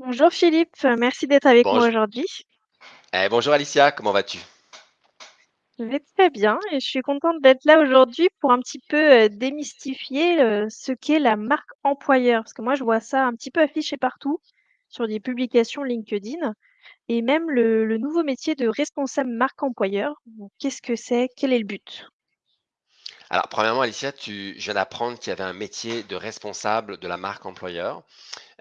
Bonjour Philippe, merci d'être avec moi aujourd'hui. eh, bonjour Alicia, comment vas-tu? Je vais très bien et je suis contente d'être là aujourd'hui pour un petit peu, heu, démystifier, heu, ce qu'est la marque employeur. Parce que moi, je vois ça un petit peu affiché partout, sur des publications LinkedIn et même le le nouveau métier de responsable marque employeur. Donc qu'est-ce que c'est? Quel est le but? Alors premièrement Alicia, tu je viens d'apprendre qu'il y avait un métier de responsable de la marque employeur.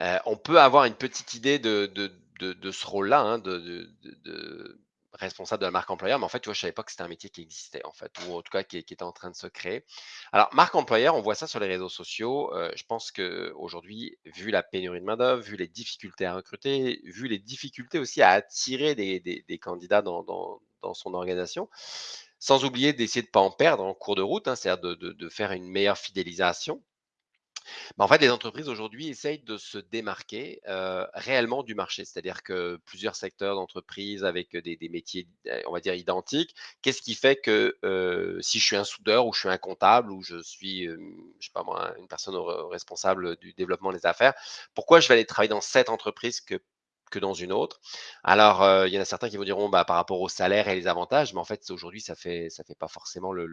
Heu, on peut avoir une petite idée de ce rôle-là, hein, de responsable de la marque employeur, mais en fait, tu vois, je savais pas que c'était un métier qui existait, en fait, ou en tout cas qui était en train de se créer. Alors marque employeur, on voit ça sur les réseaux sociaux, heu, je pense qu'aujourd'hui, vu la pénurie de main-d'œuvre, vu les difficultés à recruter, vu les difficultés aussi à attirer des candidats dans son organisation, sans oublier d'essayer de pas en perdre en cours de route, hein, c'est-à-dire de faire une meilleure fidélisation. Bah, en fait, les entreprises aujourd'hui essayent de se démarquer, réellement du marché. C'est-à-dire que plusieurs secteurs d'entreprise avec, des métiers, on va dire identiques. Qu'est-ce qui fait que, si je suis un soudeur ou je suis un comptable ou je suis, hem, je sais pas moi, une personne re responsable du développement des affaires, pourquoi je vais aller travailler dans cette entreprise que dans une autre? Alors, il y en a certains qui vous diront, bah, par rapport au salaire et les avantages, mais en fait, aujourd'hui, ça ça fait pas forcément le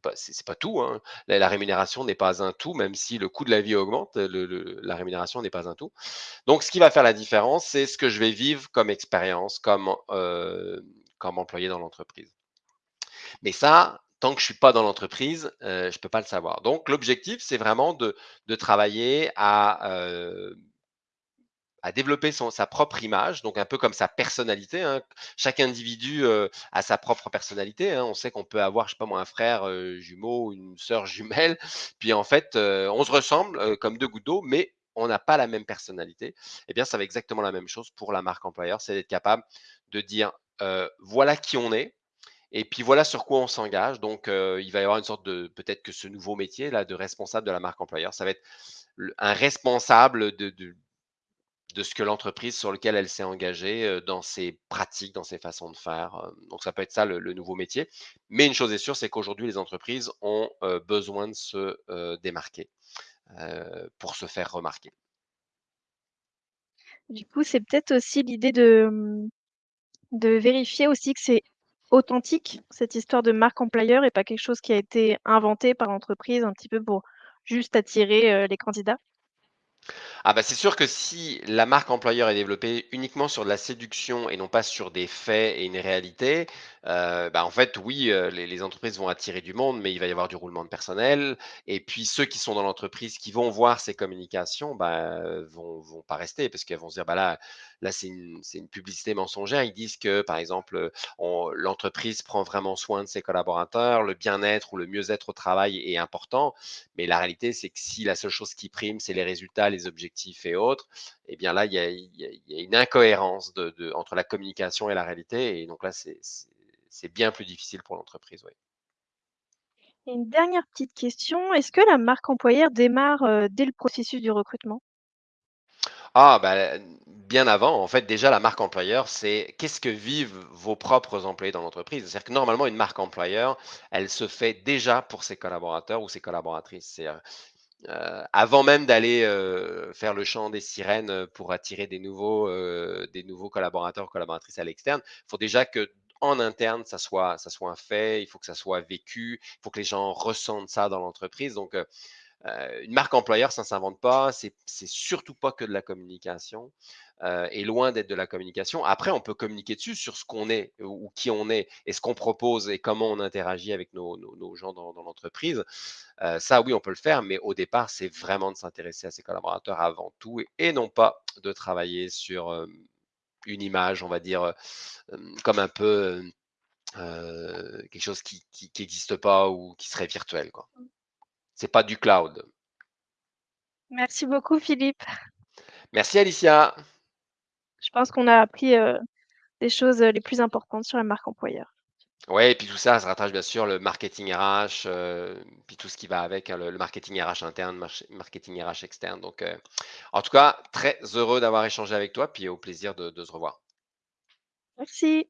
pas c'est c'est pas tout, hein. La rémunération n'est pas un tout, même si le coût de la vie augmente, le la rémunération n'est pas un tout. Donc ce qui va faire la différence, c'est ce que je vais vivre comme expérience, comme, comme employé dans l'entreprise. Mais ça, tant que je suis pas dans l'entreprise, heu, je peux pas le savoir. Donc l'objectif, c'est vraiment de travailler à, à développer son sa propre image, donc un peu comme sa personnalité, hein. Chaque individu, heu, a sa propre personnalité, hein. On sait qu'on peut avoir, je sais pas moi, un frère, heu, jumeau une sœur jumelle, puis en fait, heu, on se ressemble, heu, comme 2 gouttes d'eau, mais on n'a pas la même personnalité. Eh bien, ça va exactement la même chose pour la marque employeur, c'est d'être capable de dire, «Voilà qui on est et puis voilà sur quoi on s'engage». Donc, il va y avoir une sorte de peut-être que ce nouveau métier là de responsable de la marque employeur, ça va être un responsable de de ce que l'entreprise sur lequel elle s'est engagée, dans ses pratiques, dans ses façons de faire, donc ça peut être ça le nouveau métier. Mais une chose est sûre, c'est qu'aujourd'hui les entreprises ont, besoin de se, démarquer, pour se faire remarquer. Du coup, c'est peut-être aussi l'idée de, mmh, de vérifier aussi que c'est authentique, cette histoire de marque employeur et pas quelque chose qui a été inventé par l'entreprise un petit peu pour juste attirer, les candidats? Ah bah, c'est sûr que si la marque employeur est développée uniquement sur de la séduction et non pas sur des faits et une réalité, heu, bah, en fait, oui, heu, les entreprises vont attirer du monde, mais il va y avoir du roulement de personnel et puis ceux qui sont dans l'entreprise, qui vont voir ces communications, bah, vont vont pas rester parce qu'elles vont se dire: «Bah, là là, c'est une une publicité mensongère». Ils disent que, par exemple, l'entreprise prend vraiment soin de ses collaborateurs, le bien-être ou le mieux-être au travail est important. Mais la réalité, c'est que si la seule chose qui prime, c'est les résultats, les objectifs et autres, eh bien là, il y a, il y a- il y a une incohérence de, de- entre la communication et la réalité. Et donc là, c'est bien plus difficile pour l'entreprise. oui. Et une dernière petite question, est-ce que la marque employeur démarre, heu, dès le processus du recrutement? Ah, bah, bien avant, en fait, déjà, la marque employeur, c'est qu'est-ce que vivent vos propres employés dans l'entreprise? C'est-à-dire que normalement, une marque employeur, elle se fait déjà pour ses collaborateurs ou ses collaboratrices. Euh, avant même d'aller, heu, faire le chant des sirènes, heu, pour attirer des nouveaux, heu, des nouveaux collaborateurs, collaboratrices à l'externe. Il faut déjà qu'en interne, ça soit ça soit un fait, il faut que ça soit vécu, il faut que les gens ressentent ça dans l'entreprise donc une marque employeur, ça ne s'invente pas, c'est surtout pas que de la communication, et loin d'être de la communication. Après, on peut communiquer dessus sur ce qu'on est ou qui on est et ce qu'on propose et comment on interagit avec nos gens dans l'entreprise. Ça oui, on peut le faire, mais au départ, c'est vraiment de s'intéresser à ses collaborateurs avant tout et non pas de travailler sur, une image, on va dire, comme un peu, quelque chose qui qui pas ou qui serait virtuel, quoi. C'est pas du cloud. Merci beaucoup Philippe. Merci Alicia. Je pense qu'on a appris, heu, les choses, heu, les plus importantes sur la marque employeur. Ouais et puis tout ça, ça rattache bien sûr le marketing RH, heu, puis tout ce qui va avec, hein, le le marketing RH interne, marketing RH externe donc en tout cas, très heureux d'avoir échangé avec toi, puis au plaisir de de se revoir. Merci.